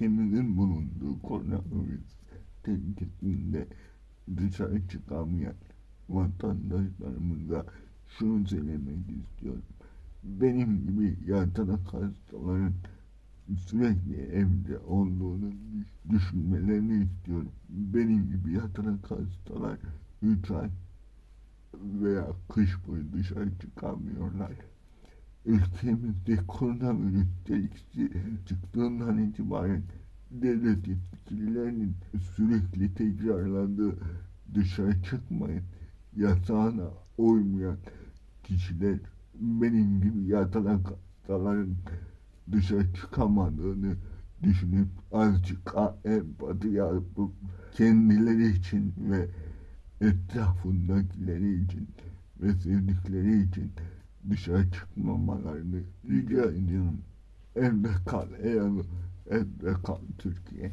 ülkemizin bulunduğu koronavirüs tehlikesinde dışarı çıkamayan vatandaşlarımıza şunu söylemek istiyorum. Benim gibi yatarak hastaların sürekli evde olduğunu düşünmelerini istiyorum. Benim gibi yatarak hastalar 3 ay veya kış boyu dışarı çıkamıyorlar. Ülkemizde koronavirüs tehlikesi çıktığından itibaren devlet yetkililerinin sürekli tekrarladığı dışarı çıkmayın yasağına uymayan kişiler benim gibi yatarak hastaların dışarı çıkamadığını düşünüp azıcık empati yapıp kendileri için ve etrafındakileri için ve sevdikleri için dışarı çıkmamalarını rica ediyorum. Evde kal ey evde kal Türkiye.